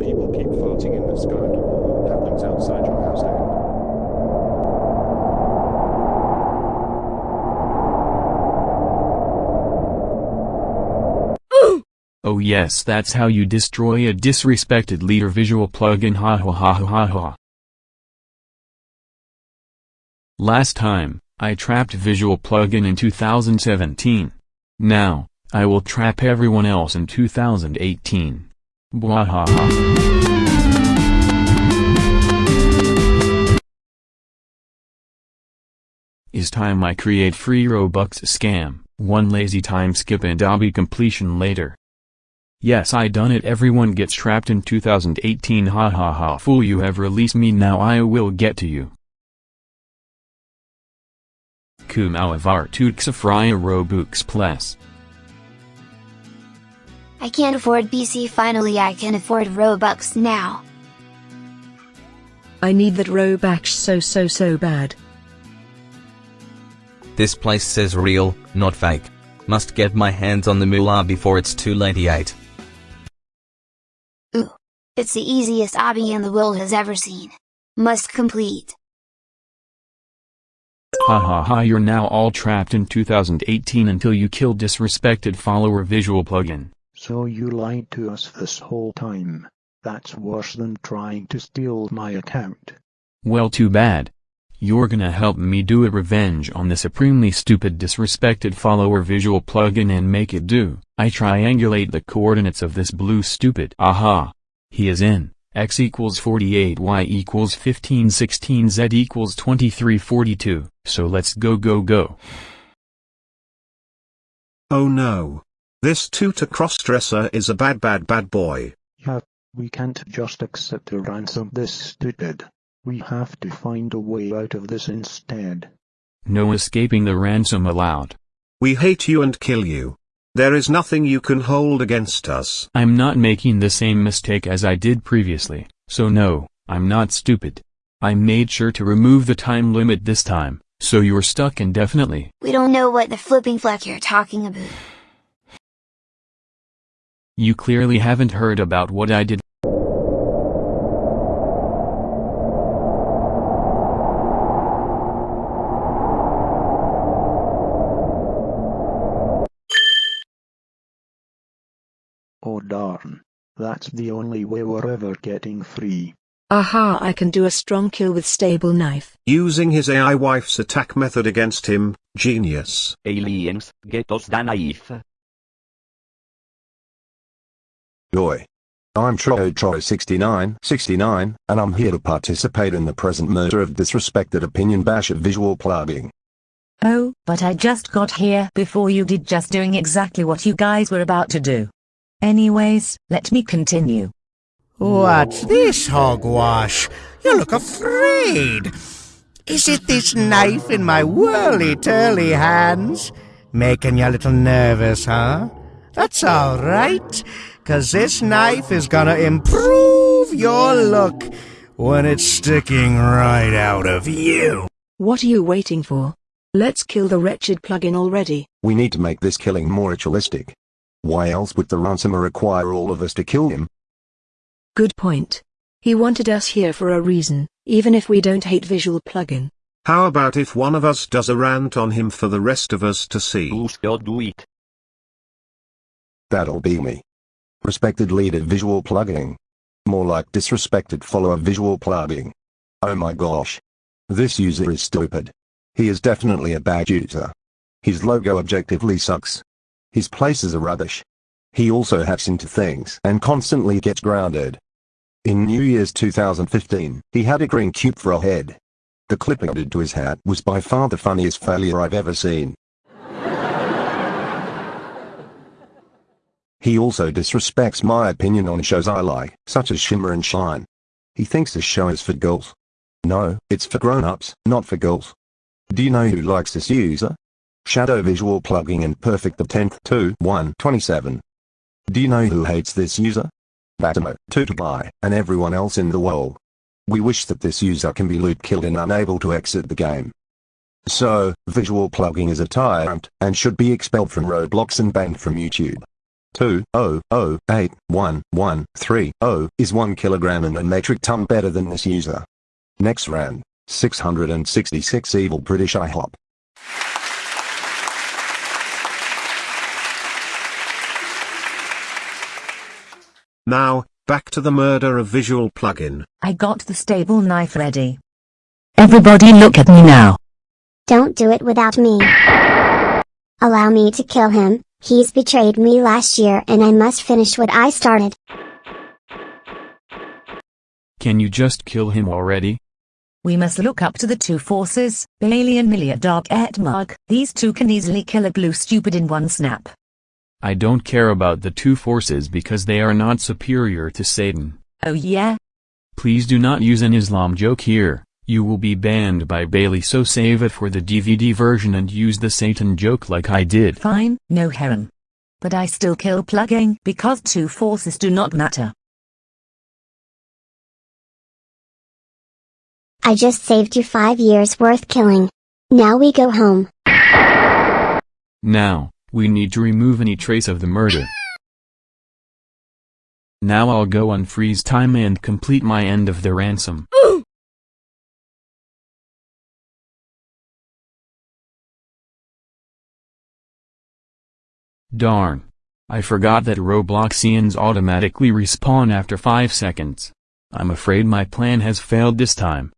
People keep farting in the sky or happenings outside your house. Oh yes that's how you destroy a disrespected leader visual plugin ha ha ha ha ha. Last time, I trapped visual plugin in 2017. Now, I will trap everyone else in 2018. Bwahaha. Is time I create free Robux scam, one lazy time skip and obby completion later. Yes I done it everyone gets trapped in 2018 ha ha ha fool you have released me now I will get to you. Kumawavar Tuxafraya Robux Plus. I can't afford BC finally I can afford Robux now. I need that Robux so so so bad. This place says real, not fake. Must get my hands on the moolah before it's too late 8. Ooh. It's the easiest obby in the world has ever seen. Must complete. Ha ha ha you're now all trapped in 2018 until you kill disrespected follower visual plugin. So you lied to us this whole time. That's worse than trying to steal my account. Well too bad. You're gonna help me do a revenge on the supremely stupid disrespected follower visual plugin and make it do. I triangulate the coordinates of this blue stupid. Aha! He is in. x equals 48 y equals 15 16 z equals 23 42. So let's go go go. Oh no. This tutor crossdresser is a bad bad bad boy. Yeah, we can't just accept to ransom this stupid. We have to find a way out of this instead. No escaping the ransom allowed. We hate you and kill you. There is nothing you can hold against us. I'm not making the same mistake as I did previously, so no, I'm not stupid. I made sure to remove the time limit this time, so you're stuck indefinitely. We don't know what the flipping fleck you're talking about. You clearly haven't heard about what I did. Oh darn. That's the only way we're ever getting free. Aha I can do a strong kill with stable knife. Using his AI wife's attack method against him, genius. Aliens, get us the knife. Joy. I'm Troy Troy 69 69, and I'm here to participate in the present murder of disrespected opinion bash at visual plugging. Oh, but I just got here before you did just doing exactly what you guys were about to do. Anyways, let me continue. What's this hogwash? You look afraid. Is it this knife in my whirly-turly hands? Making you a little nervous, huh? That's alright, cause this knife is gonna improve your look when it's sticking right out of you. What are you waiting for? Let's kill the wretched plugin already. We need to make this killing more ritualistic. Why else would the ransomer require all of us to kill him? Good point. He wanted us here for a reason, even if we don't hate visual plugin. How about if one of us does a rant on him for the rest of us to see? Who's gonna do it? That'll be me. Respected leader visual plugging. More like disrespected follower visual plugging. Oh my gosh. This user is stupid. He is definitely a bad user. His logo objectively sucks. His places are rubbish. He also hacks into things and constantly gets grounded. In New Year's 2015, he had a green cube for a head. The clip added to his hat was by far the funniest failure I've ever seen. He also disrespects my opinion on shows I like, such as Shimmer and Shine. He thinks this show is for girls. No, it's for grown-ups, not for girls. Do you know who likes this user? Shadow Visual Plugging and Perfect the 10th 2 1 27. Do you know who hates this user? Batamo, Tutubai, and everyone else in the world. We wish that this user can be loot killed and unable to exit the game. So, visual plugging is a tyrant, and should be expelled from Roblox and banned from YouTube. 2008113 is 1 kilogram and a metric ton better than this user. Next round, 666 evil British IHOP. Now, back to the murder of visual plugin. I got the stable knife ready. Everybody look at me now. Don't do it without me. Allow me to kill him, he's betrayed me last year and I must finish what I started. Can you just kill him already? We must look up to the two forces, Bailey and Milia Dark Etmug. These two can easily kill a blue stupid in one snap. I don't care about the two forces because they are not superior to Satan. Oh yeah? Please do not use an Islam joke here, you will be banned by Bailey so save it for the DVD version and use the Satan joke like I did. Fine, no Heron. But I still kill plugging because two forces do not matter. I just saved you five years worth killing. Now we go home. Now, we need to remove any trace of the murder. Now I'll go on freeze time and complete my end of the ransom. Darn. I forgot that Robloxians automatically respawn after 5 seconds. I'm afraid my plan has failed this time.